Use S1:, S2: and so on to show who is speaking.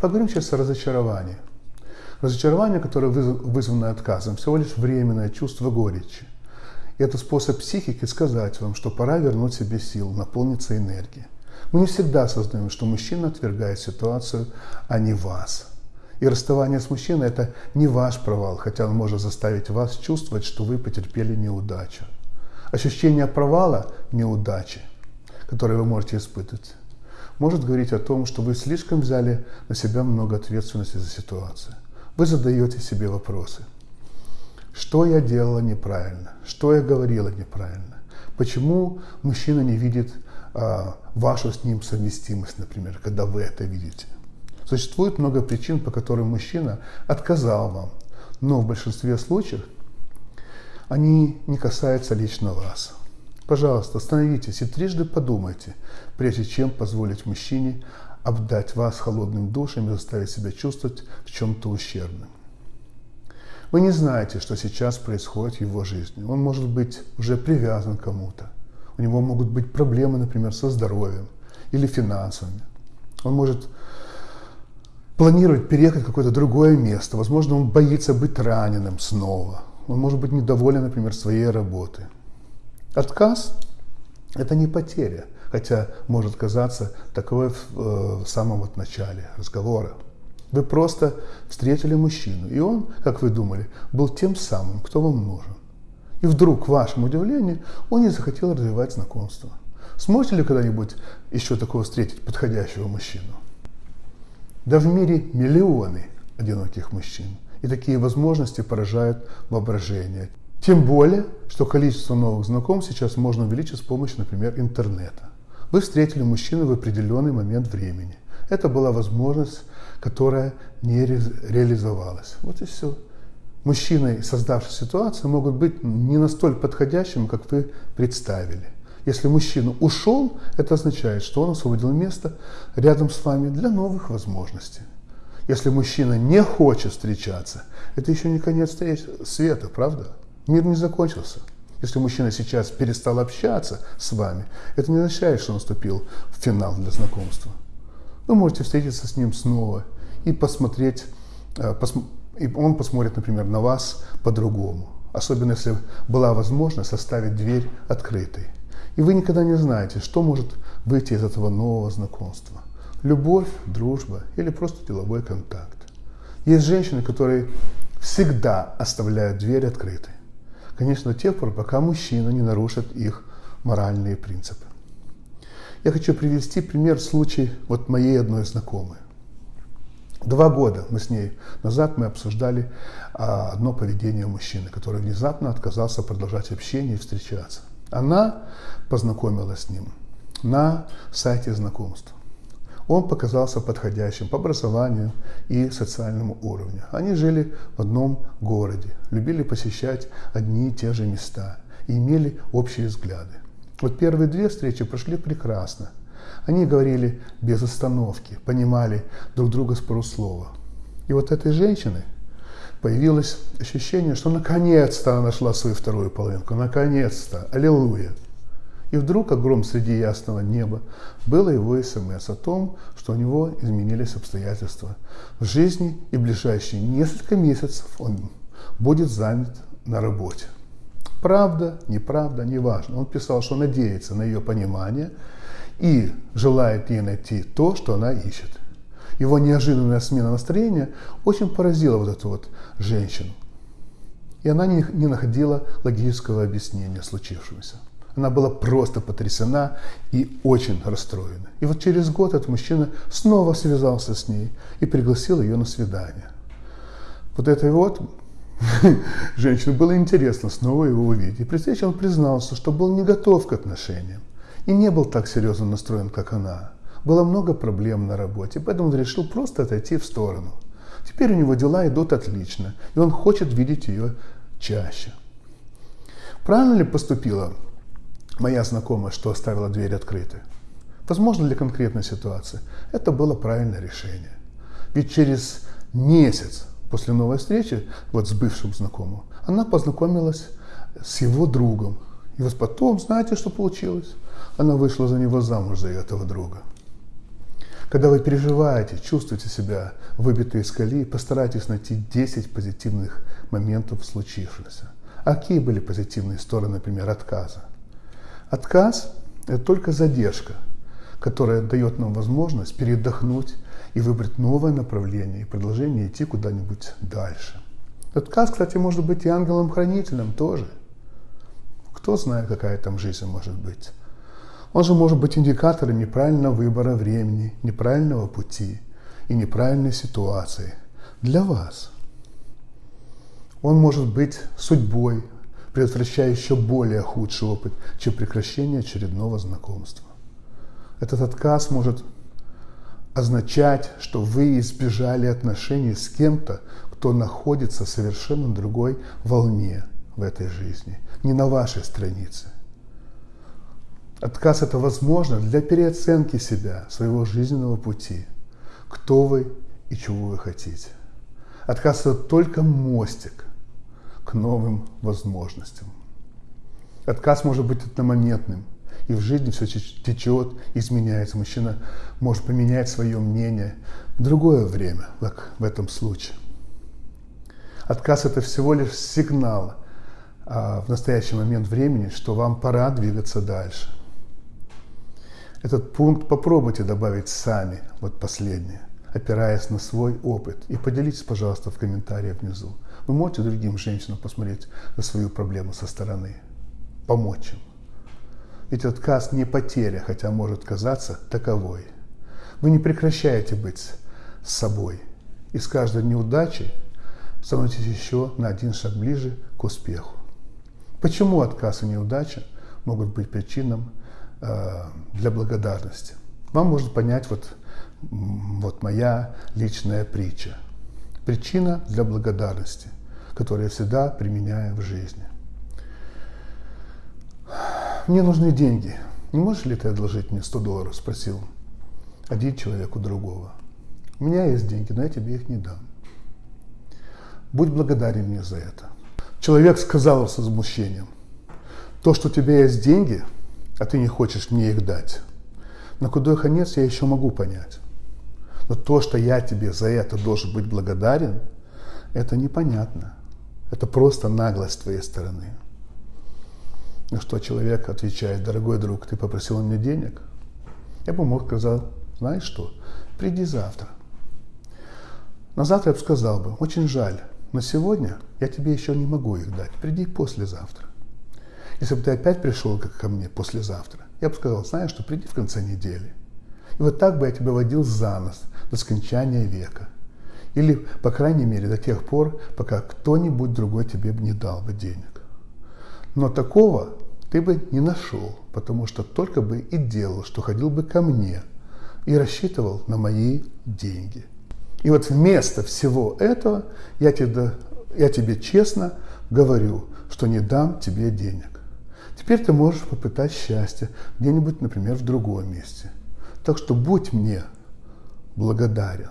S1: Поговорим сейчас о разочаровании. Разочарование, которое вызвано отказом, всего лишь временное чувство горечи. И это способ психики сказать вам, что пора вернуть себе сил, наполниться энергией. Мы не всегда осознаем, что мужчина отвергает ситуацию, а не вас. И расставание с мужчиной – это не ваш провал, хотя он может заставить вас чувствовать, что вы потерпели неудачу. Ощущение провала, неудачи, которое вы можете испытывать, может говорить о том, что вы слишком взяли на себя много ответственности за ситуацию. Вы задаете себе вопросы. Что я делала неправильно? Что я говорила неправильно? Почему мужчина не видит а, вашу с ним совместимость, например, когда вы это видите? Существует много причин, по которым мужчина отказал вам, но в большинстве случаев они не касаются лично вас. Пожалуйста, остановитесь и трижды подумайте, прежде чем позволить мужчине обдать вас холодным душем и заставить себя чувствовать в чем-то ущербным. Вы не знаете, что сейчас происходит в его жизни. Он может быть уже привязан к кому-то. У него могут быть проблемы, например, со здоровьем или финансами. Он может планировать переехать в какое-то другое место. Возможно, он боится быть раненым снова. Он может быть недоволен, например, своей работой. Отказ – это не потеря, хотя может казаться таковой в, э, в самом вот начале разговора. Вы просто встретили мужчину, и он, как вы думали, был тем самым, кто вам нужен. И вдруг, к вашему удивлению, он не захотел развивать знакомство. Сможете ли когда-нибудь еще такого встретить подходящего мужчину? Да в мире миллионы одиноких мужчин. И такие возможности поражают воображение. Тем более, что количество новых знакомств сейчас можно увеличить с помощью, например, интернета. Вы встретили мужчину в определенный момент времени. Это была возможность, которая не реализовалась. Вот и все. Мужчины, создавшие ситуацию, могут быть не настолько подходящими, как вы представили. Если мужчина ушел, это означает, что он освободил место рядом с вами для новых возможностей. Если мужчина не хочет встречаться, это еще не конец света, правда? Мир не закончился. Если мужчина сейчас перестал общаться с вами, это не означает, что наступил финал для знакомства. Вы можете встретиться с ним снова и посмотреть, э, и он посмотрит, например, на вас по-другому. Особенно если была возможность оставить дверь открытой. И вы никогда не знаете, что может выйти из этого нового знакомства. Любовь, дружба или просто деловой контакт. Есть женщины, которые всегда оставляют дверь открытой. Конечно, до тех пор, пока мужчина не нарушит их моральные принципы. Я хочу привести пример случай вот моей одной знакомой. Два года мы с ней назад мы обсуждали а, одно поведение мужчины, который внезапно отказался продолжать общение и встречаться. Она познакомилась с ним на сайте знакомств. Он показался подходящим по образованию и социальному уровню. Они жили в одном городе, любили посещать одни и те же места и имели общие взгляды. Вот первые две встречи прошли прекрасно. Они говорили без остановки, понимали друг друга с полуслова. И вот этой женщины появилось ощущение, что наконец-то она нашла свою вторую половинку, наконец-то, аллилуйя. И вдруг, как среди ясного неба, было его смс о том, что у него изменились обстоятельства в жизни и ближайшие несколько месяцев он будет занят на работе. Правда, неправда, неважно. Он писал, что надеется на ее понимание и желает ей найти то, что она ищет. Его неожиданная смена настроения очень поразила вот эту вот женщину. И она не находила логического объяснения случившемуся. Она была просто потрясена и очень расстроена. И вот через год этот мужчина снова связался с ней и пригласил ее на свидание. Вот этой вот женщине было интересно снова его увидеть. И при встрече он признался, что был не готов к отношениям и не был так серьезно настроен, как она. Было много проблем на работе, поэтому он решил просто отойти в сторону. Теперь у него дела идут отлично, и он хочет видеть ее чаще. Правильно ли поступила моя знакомая, что оставила дверь открытой. Возможно, для конкретной ситуации это было правильное решение. Ведь через месяц после новой встречи вот с бывшим знакомым, она познакомилась с его другом. И вот потом, знаете, что получилось? Она вышла за него замуж, за этого друга. Когда вы переживаете, чувствуете себя выбитой из колеи, постарайтесь найти 10 позитивных моментов случившегося. А какие были позитивные стороны, например, отказа? Отказ – это только задержка, которая дает нам возможность передохнуть и выбрать новое направление и предложение идти куда-нибудь дальше. Отказ, кстати, может быть и ангелом-хранителем тоже. Кто знает, какая там жизнь может быть. Он же может быть индикатором неправильного выбора времени, неправильного пути и неправильной ситуации для вас. Он может быть судьбой, предотвращая еще более худший опыт, чем прекращение очередного знакомства. Этот отказ может означать, что вы избежали отношений с кем-то, кто находится в совершенно другой волне в этой жизни, не на вашей странице. Отказ – это возможно для переоценки себя, своего жизненного пути, кто вы и чего вы хотите. Отказ – это только мостик к новым возможностям. Отказ может быть одномоментным, и в жизни все течет, изменяется. Мужчина может поменять свое мнение в другое время, как в этом случае. Отказ – это всего лишь сигнал а, в настоящий момент времени, что вам пора двигаться дальше. Этот пункт попробуйте добавить сами, вот последнее, опираясь на свой опыт. И поделитесь, пожалуйста, в комментариях внизу. Вы можете другим женщинам посмотреть на свою проблему со стороны, помочь им. Ведь отказ не потеря, хотя может казаться таковой. Вы не прекращаете быть собой. И с каждой неудачей становитесь еще на один шаг ближе к успеху. Почему отказ и неудача могут быть причином Э, для благодарности. Вам может понять вот, вот моя личная притча. Причина для благодарности, которую я всегда применяю в жизни. Мне нужны деньги. Не можешь ли ты одолжить мне 100 долларов? Спросил один человек у другого. У меня есть деньги, но я тебе их не дам. Будь благодарен мне за это. Человек сказал с возмущением, то, что у тебя есть деньги – а ты не хочешь мне их дать. На худой конец я еще могу понять. Но то, что я тебе за это должен быть благодарен, это непонятно. Это просто наглость с твоей стороны. На что человек отвечает, дорогой друг, ты попросил у меня денег? Я бы мог сказать, знаешь что, приди завтра. На завтра я бы сказал бы, очень жаль, но сегодня я тебе еще не могу их дать, приди послезавтра. Если бы ты опять пришел как ко мне послезавтра, я бы сказал, знаешь что, приди в конце недели. И вот так бы я тебя водил за нос до скончания века. Или, по крайней мере, до тех пор, пока кто-нибудь другой тебе не дал бы денег. Но такого ты бы не нашел, потому что только бы и делал, что ходил бы ко мне и рассчитывал на мои деньги. И вот вместо всего этого я тебе, я тебе честно говорю, что не дам тебе денег. Теперь ты можешь попытать счастье где-нибудь, например, в другом месте. Так что будь мне благодарен.